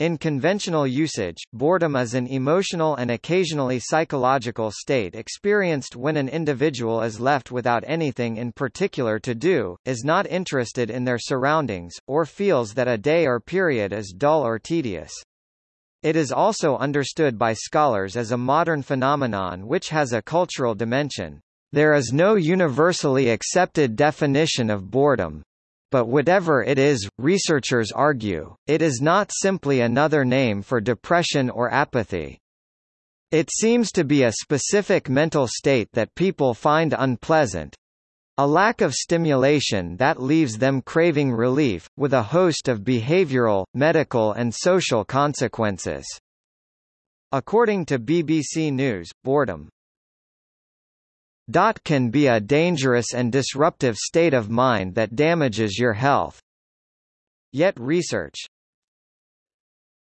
In conventional usage, boredom is an emotional and occasionally psychological state experienced when an individual is left without anything in particular to do, is not interested in their surroundings, or feels that a day or period is dull or tedious. It is also understood by scholars as a modern phenomenon which has a cultural dimension. There is no universally accepted definition of boredom, but whatever it is, researchers argue, it is not simply another name for depression or apathy. It seems to be a specific mental state that people find unpleasant, a lack of stimulation that leaves them craving relief, with a host of behavioral, medical and social consequences. According to BBC News, boredom can be a dangerous and disruptive state of mind that damages your health. Yet research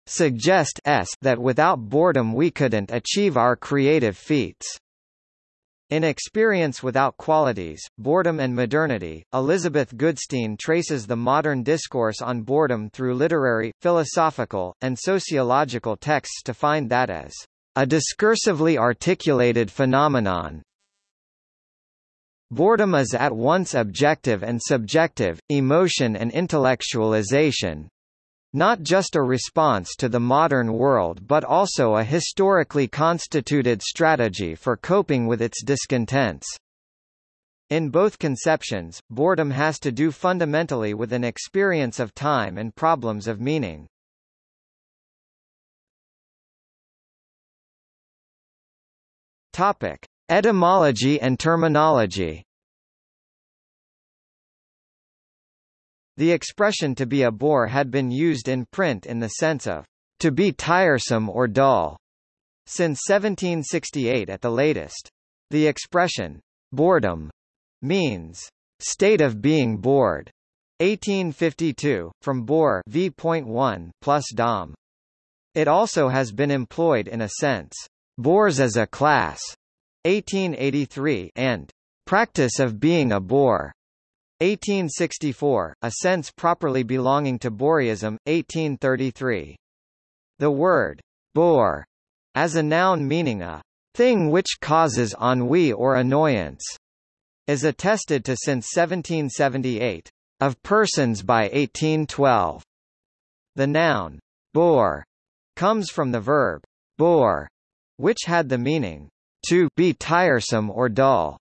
suggests that without boredom we couldn't achieve our creative feats. In Experience Without Qualities, Boredom and Modernity, Elizabeth Goodstein traces the modern discourse on boredom through literary, philosophical, and sociological texts to find that as a discursively articulated phenomenon, Boredom is at once objective and subjective, emotion and intellectualization, not just a response to the modern world but also a historically constituted strategy for coping with its discontents. In both conceptions, boredom has to do fundamentally with an experience of time and problems of meaning. Topic: Etymology and terminology The expression to be a bore had been used in print in the sense of to be tiresome or dull since 1768 at the latest. The expression boredom means state of being bored. 1852, from bore v.1 plus dom. It also has been employed in a sense, bores as a class, 1883 and practice of being a bore 1864, a sense properly belonging to boreism 1833. The word bore as a noun meaning a thing which causes ennui or annoyance is attested to since 1778 of persons by 1812. The noun bore comes from the verb bore, which had the meaning to be tiresome or dull.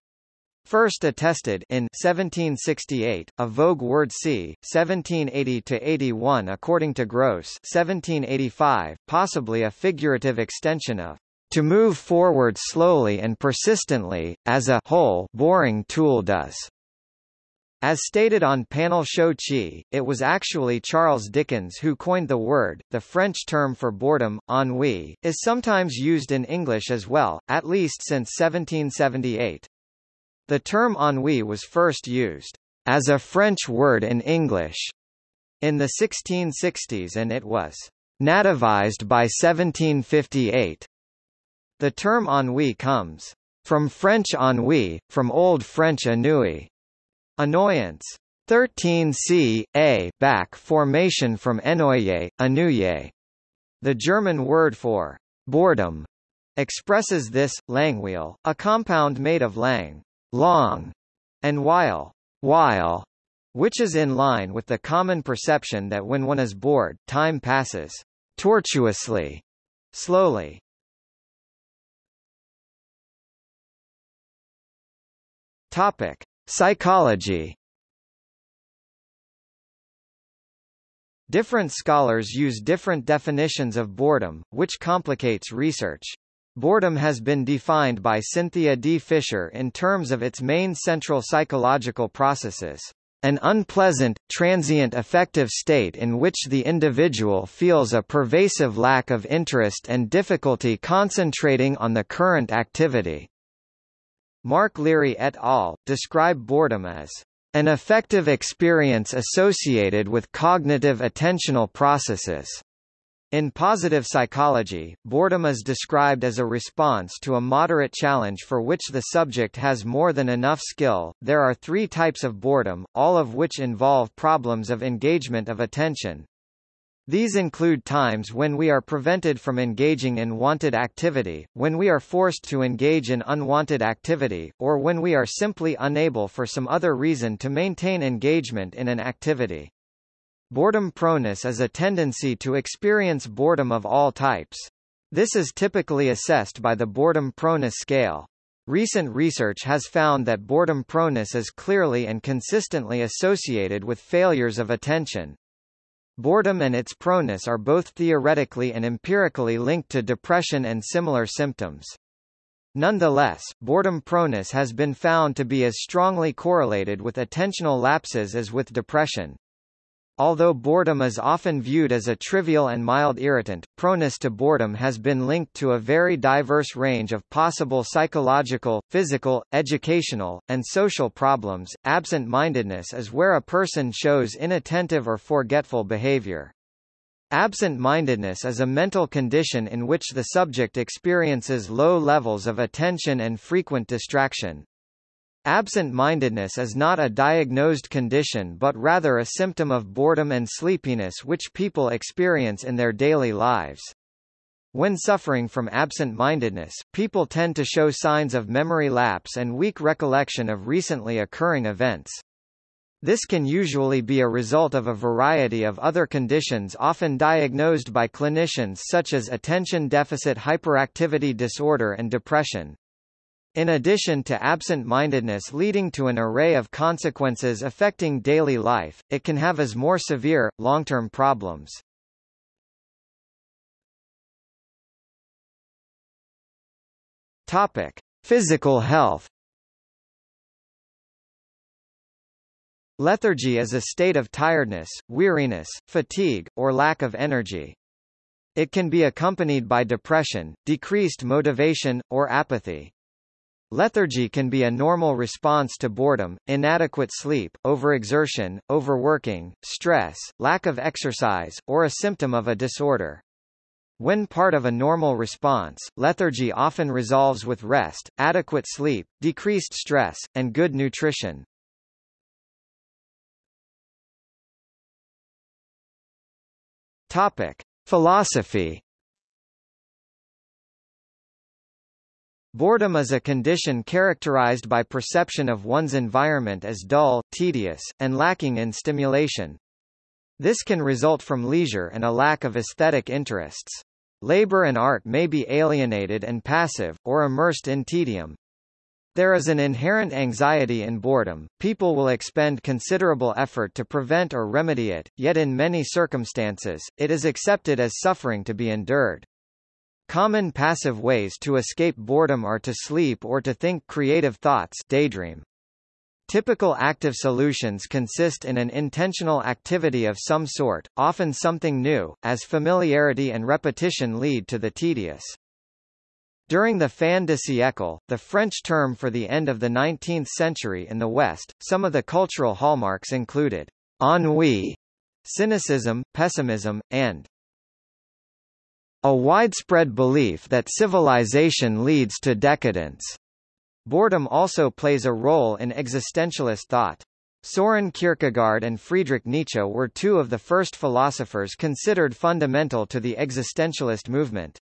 First attested in 1768, a Vogue word c. 1780-81 according to Grose 1785, possibly a figurative extension of to move forward slowly and persistently, as a whole boring tool does. As stated on Panel Show Chi, it was actually Charles Dickens who coined the word. The French term for boredom, ennui, is sometimes used in English as well, at least since 1778. The term ennui was first used as a French word in English in the 1660s and it was nativized by 1758. The term ennui comes from French ennui, from Old French ennui, Annoyance. 13 c. a back formation from ennoyer, ennuyer. The German word for boredom expresses this, Langeweile, a compound made of lang, long, and while, while, which is in line with the common perception that when one is bored, time passes tortuously, slowly. Topic: Psychology Different scholars use different definitions of boredom, which complicates research. Boredom has been defined by Cynthia D. Fisher in terms of its main central psychological processes. An unpleasant, transient affective state in which the individual feels a pervasive lack of interest and difficulty concentrating on the current activity. Mark Leary et al. describe boredom as an affective experience associated with cognitive attentional processes. In positive psychology, boredom is described as a response to a moderate challenge for which the subject has more than enough skill. There are three types of boredom, all of which involve problems of engagement of attention. These include times when we are prevented from engaging in wanted activity, when we are forced to engage in unwanted activity, or when we are simply unable for some other reason to maintain engagement in an activity. Boredom proneness is a tendency to experience boredom of all types. This is typically assessed by the boredom proneness scale. Recent research has found that boredom proneness is clearly and consistently associated with failures of attention. Boredom and its proneness are both theoretically and empirically linked to depression and similar symptoms. Nonetheless, boredom proneness has been found to be as strongly correlated with attentional lapses as with depression. Although boredom is often viewed as a trivial and mild irritant, proneness to boredom has been linked to a very diverse range of possible psychological, physical, educational, and social problems. Absent-mindedness is where a person shows inattentive or forgetful behavior. Absent-mindedness is a mental condition in which the subject experiences low levels of attention and frequent distraction. Absent-mindedness is not a diagnosed condition but rather a symptom of boredom and sleepiness which people experience in their daily lives. When suffering from absent-mindedness, people tend to show signs of memory lapse and weak recollection of recently occurring events. This can usually be a result of a variety of other conditions often diagnosed by clinicians such as attention deficit hyperactivity disorder and depression. In addition to absent-mindedness leading to an array of consequences affecting daily life, it can have as more severe, long-term problems. Topic: Physical health. Lethargy is a state of tiredness, weariness, fatigue, or lack of energy. It can be accompanied by depression, decreased motivation, or apathy. Lethargy can be a normal response to boredom, inadequate sleep, overexertion, overworking, stress, lack of exercise, or a symptom of a disorder. When part of a normal response, lethargy often resolves with rest, adequate sleep, decreased stress, and good nutrition. Topic: Philosophy Boredom is a condition characterized by perception of one's environment as dull, tedious, and lacking in stimulation. This can result from leisure and a lack of aesthetic interests. Labor and art may be alienated and passive, or immersed in tedium. There is an inherent anxiety in boredom, people will expend considerable effort to prevent or remedy it, yet in many circumstances, it is accepted as suffering to be endured. Common passive ways to escape boredom are to sleep or to think creative thoughts daydream. Typical active solutions consist in an intentional activity of some sort, often something new, as familiarity and repetition lead to the tedious. During the fin de siècle, the French term for the end of the 19th century in the West, some of the cultural hallmarks included ennui, cynicism, pessimism, and a widespread belief that civilization leads to decadence. Boredom also plays a role in existentialist thought. Soren Kierkegaard and Friedrich Nietzsche were two of the first philosophers considered fundamental to the existentialist movement.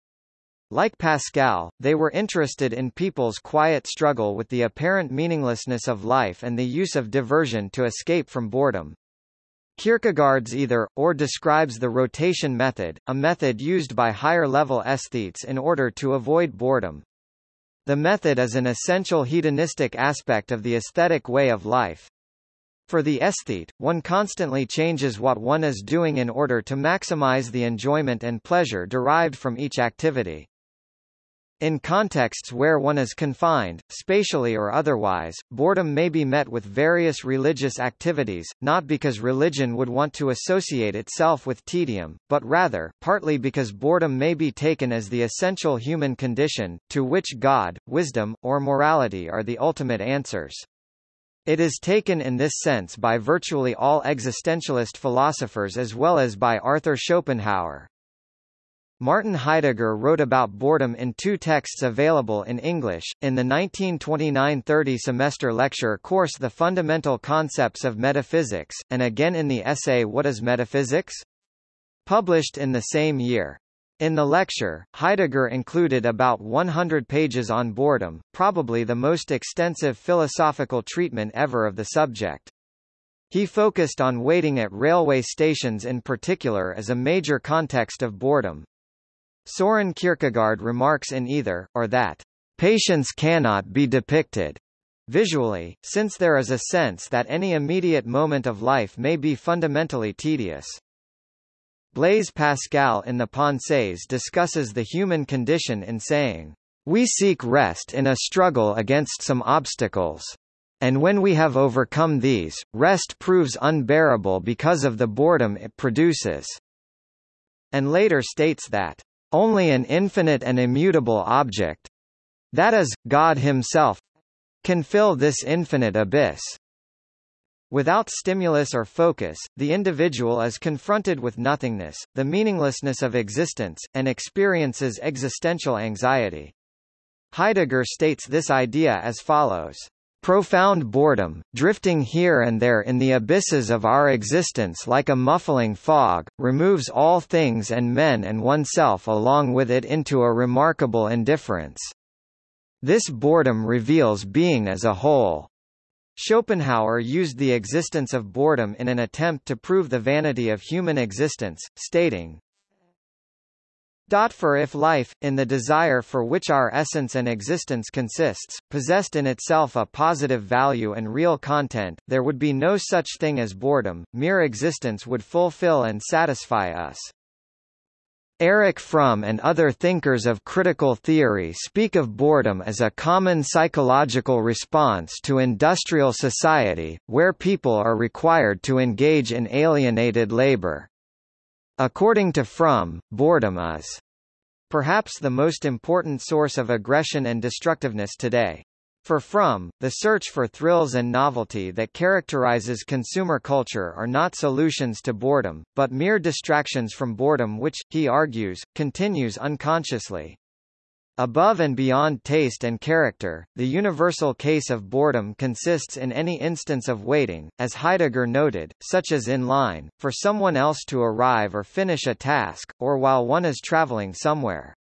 Like Pascal, they were interested in people's quiet struggle with the apparent meaninglessness of life and the use of diversion to escape from boredom. Kierkegaard's either, or describes the rotation method, a method used by higher-level aesthetes in order to avoid boredom. The method is an essential hedonistic aspect of the aesthetic way of life. For the aesthete, one constantly changes what one is doing in order to maximize the enjoyment and pleasure derived from each activity. In contexts where one is confined, spatially or otherwise, boredom may be met with various religious activities, not because religion would want to associate itself with tedium, but rather, partly because boredom may be taken as the essential human condition, to which God, wisdom, or morality are the ultimate answers. It is taken in this sense by virtually all existentialist philosophers as well as by Arthur Schopenhauer. Martin Heidegger wrote about boredom in two texts available in English, in the 1929–30 semester lecture course The Fundamental Concepts of Metaphysics, and again in the essay What is Metaphysics? published in the same year. In the lecture, Heidegger included about 100 pages on boredom, probably the most extensive philosophical treatment ever of the subject. He focused on waiting at railway stations in particular as a major context of boredom. Soren Kierkegaard remarks in either, or that, patience cannot be depicted visually, since there is a sense that any immediate moment of life may be fundamentally tedious. Blaise Pascal in the Pensées discusses the human condition in saying, We seek rest in a struggle against some obstacles. And when we have overcome these, rest proves unbearable because of the boredom it produces. And later states that, Only an infinite and immutable object, that is, God himself, can fill this infinite abyss. Without stimulus or focus, the individual is confronted with nothingness, the meaninglessness of existence, and experiences existential anxiety. Heidegger states this idea as follows. Profound boredom, drifting here and there in the abysses of our existence like a muffling fog, removes all things and men and oneself along with it into a remarkable indifference. This boredom reveals being as a whole. Schopenhauer used the existence of boredom in an attempt to prove the vanity of human existence, stating, for if life, in the desire for which our essence and existence consists, possessed in itself a positive value and real content, there would be no such thing as boredom, mere existence would fulfill and satisfy us. Erich Fromm and other thinkers of critical theory speak of boredom as a common psychological response to industrial society, where people are required to engage in alienated labor. According to Fromm, boredom is perhaps the most important source of aggression and destructiveness today. For Fromm, the search for thrills and novelty that characterizes consumer culture are not solutions to boredom, but mere distractions from boredom which, he argues, continues unconsciously. Above and beyond taste and character, the universal case of boredom consists in any instance of waiting, as Heidegger noted, such as in line, for someone else to arrive or finish a task, or while one is traveling somewhere.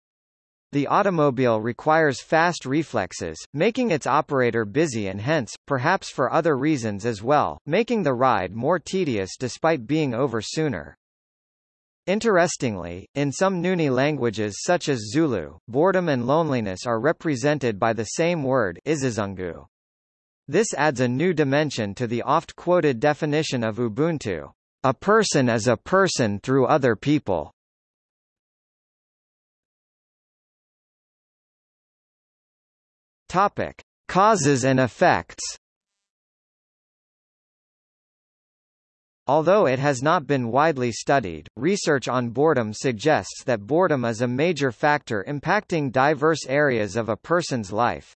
The automobile requires fast reflexes, making its operator busy and hence, perhaps for other reasons as well, making the ride more tedious despite being over sooner. Interestingly, in some Nguni languages such as Zulu, boredom and loneliness are represented by the same word isizungu. This adds a new dimension to the oft-quoted definition of Ubuntu. A person is a person through other people. Topic: Causes and effects. Although it has not been widely studied, research on boredom suggests that boredom is a major factor impacting diverse areas of a person's life.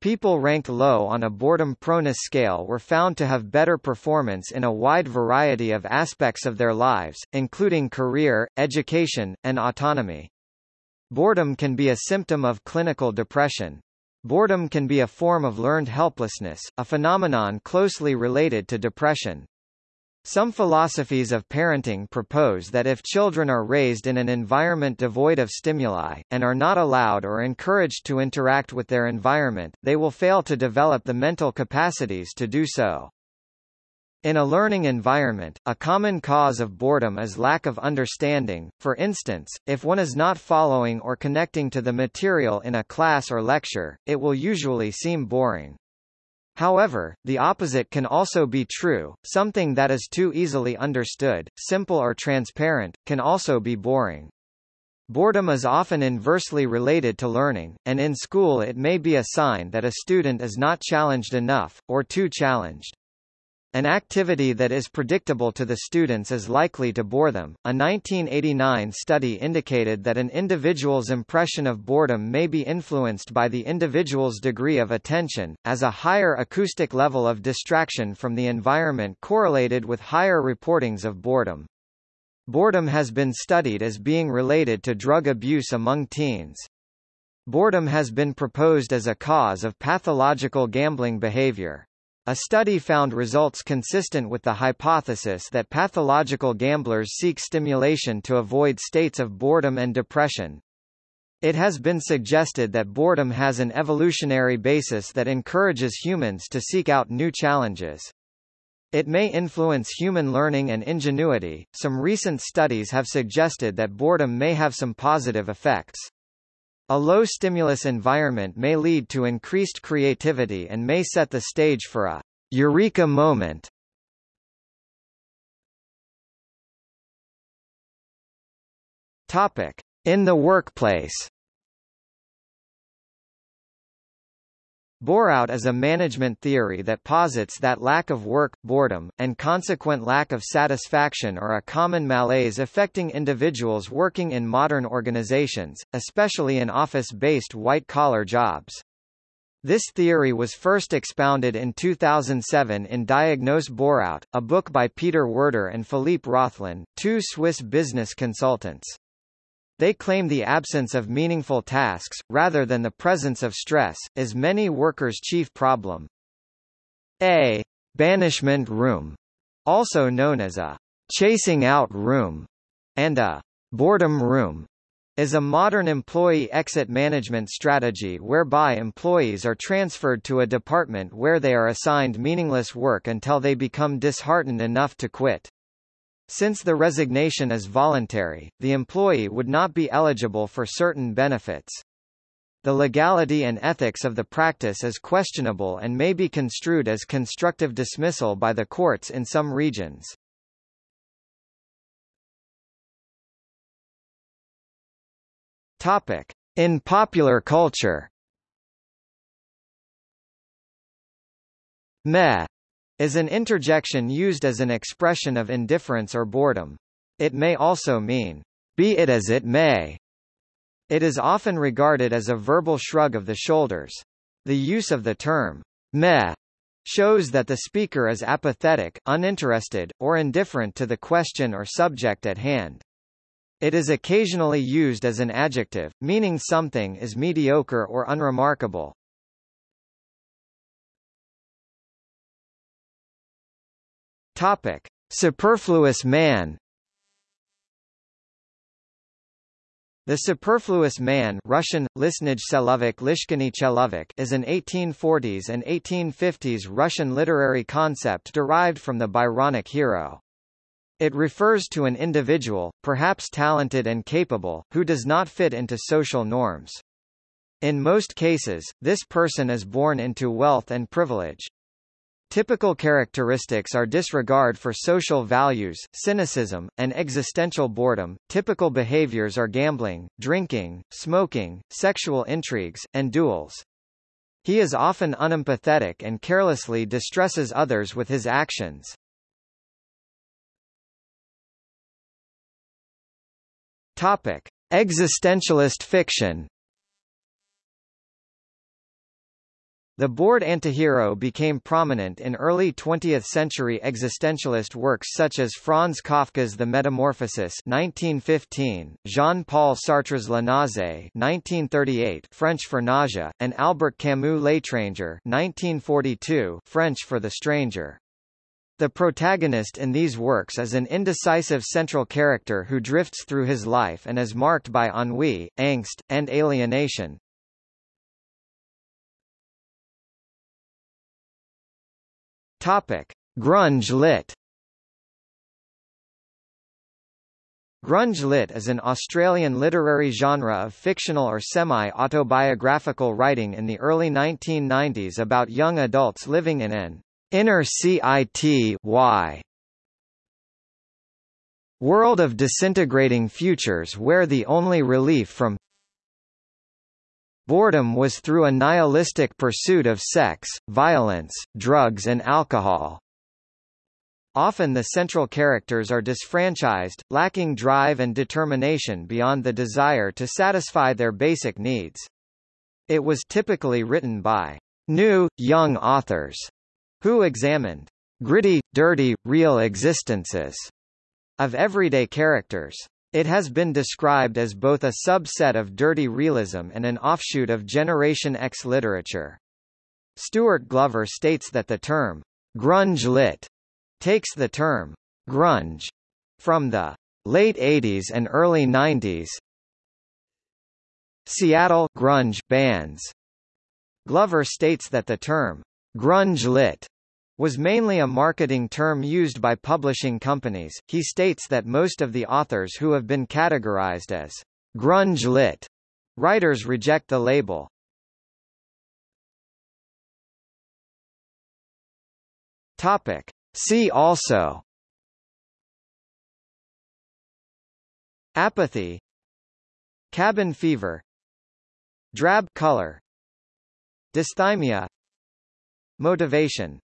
People ranked low on a boredom proneness scale were found to have better performance in a wide variety of aspects of their lives, including career, education, and autonomy. Boredom can be a symptom of clinical depression. Boredom can be a form of learned helplessness, a phenomenon closely related to depression. Some philosophies of parenting propose that if children are raised in an environment devoid of stimuli, and are not allowed or encouraged to interact with their environment, they will fail to develop the mental capacities to do so. In a learning environment, a common cause of boredom is lack of understanding, for instance, if one is not following or connecting to the material in a class or lecture, it will usually seem boring. However, the opposite can also be true, something that is too easily understood, simple or transparent, can also be boring. Boredom is often inversely related to learning, and in school it may be a sign that a student is not challenged enough, or too challenged. An activity that is predictable to the students is likely to bore them. A 1989 study indicated that an individual's impression of boredom may be influenced by the individual's degree of attention, as a higher acoustic level of distraction from the environment correlated with higher reportings of boredom. Boredom has been studied as being related to drug abuse among teens. Boredom has been proposed as a cause of pathological gambling behavior. A study found results consistent with the hypothesis that pathological gamblers seek stimulation to avoid states of boredom and depression. It has been suggested that boredom has an evolutionary basis that encourages humans to seek out new challenges. It may influence human learning and ingenuity. Some recent studies have suggested that boredom may have some positive effects. A low stimulus environment may lead to increased creativity and may set the stage for a eureka moment. Topic: In the workplace. Bore-out is a management theory that posits that lack of work, boredom, and consequent lack of satisfaction are a common malaise affecting individuals working in modern organizations, especially in office-based white-collar jobs. This theory was first expounded in 2007 in Diagnose Bore-out, a book by Peter Werder and Philippe Roethlin, two Swiss business consultants. They claim the absence of meaningful tasks, rather than the presence of stress, is many workers' chief problem. A banishment room, also known as a chasing out room, and a boredom room, is a modern employee exit management strategy whereby employees are transferred to a department where they are assigned meaningless work until they become disheartened enough to quit. Since the resignation is voluntary, the employee would not be eligible for certain benefits. The legality and ethics of the practice is questionable and may be construed as constructive dismissal by the courts in some regions. Topic. In popular culture Meh is an interjection used as an expression of indifference or boredom. It may also mean, be it as it may. It is often regarded as a verbal shrug of the shoulders. The use of the term, meh, shows that the speaker is apathetic, uninterested, or indifferent to the question or subject at hand. It is occasionally used as an adjective, meaning something is mediocre or unremarkable. Topic: Superfluous man. The Superfluous Man Russian, Lishniy Chelovek is an 1840s and 1850s Russian literary concept derived from the Byronic hero. It refers to an individual, perhaps talented and capable, who does not fit into social norms. In most cases, this person is born into wealth and privilege. Typical characteristics are disregard for social values, cynicism, and existential boredom. Typical behaviors are gambling, drinking, smoking, sexual intrigues, and duels. He is often unempathetic and carelessly distresses others with his actions. Topic: Existentialist fiction. The bored antihero became prominent in early 20th-century existentialist works such as Franz Kafka's The Metamorphosis 1915, Jean-Paul Sartre's La Nausée 1938 French for nausea, and Albert Camus' L'étranger 1942 French for the stranger. The protagonist in these works is an indecisive central character who drifts through his life and is marked by ennui, angst, and alienation. Topic: Grunge lit. Grunge lit is an Australian literary genre of fictional or semi-autobiographical writing in the early 1990s about young adults living in an inner CIT y world of disintegrating futures where the only relief from Boredom was through a nihilistic pursuit of sex, violence, drugs and alcohol. Often the central characters are disfranchised, lacking drive and determination beyond the desire to satisfy their basic needs. It was typically written by new, young authors who examined gritty, dirty, real existences of everyday characters. It has been described as both a subset of dirty realism and an offshoot of Generation X literature. Stuart Glover states that the term grunge lit takes the term grunge from the late 80s and early 90s Seattle grunge bands. Glover states that the term grunge lit was mainly a marketing term used by publishing companies. He states that most of the authors who have been categorized as grunge lit writers reject the label. Topic. See also Apathy Cabin fever Drab color Dysthymia Motivation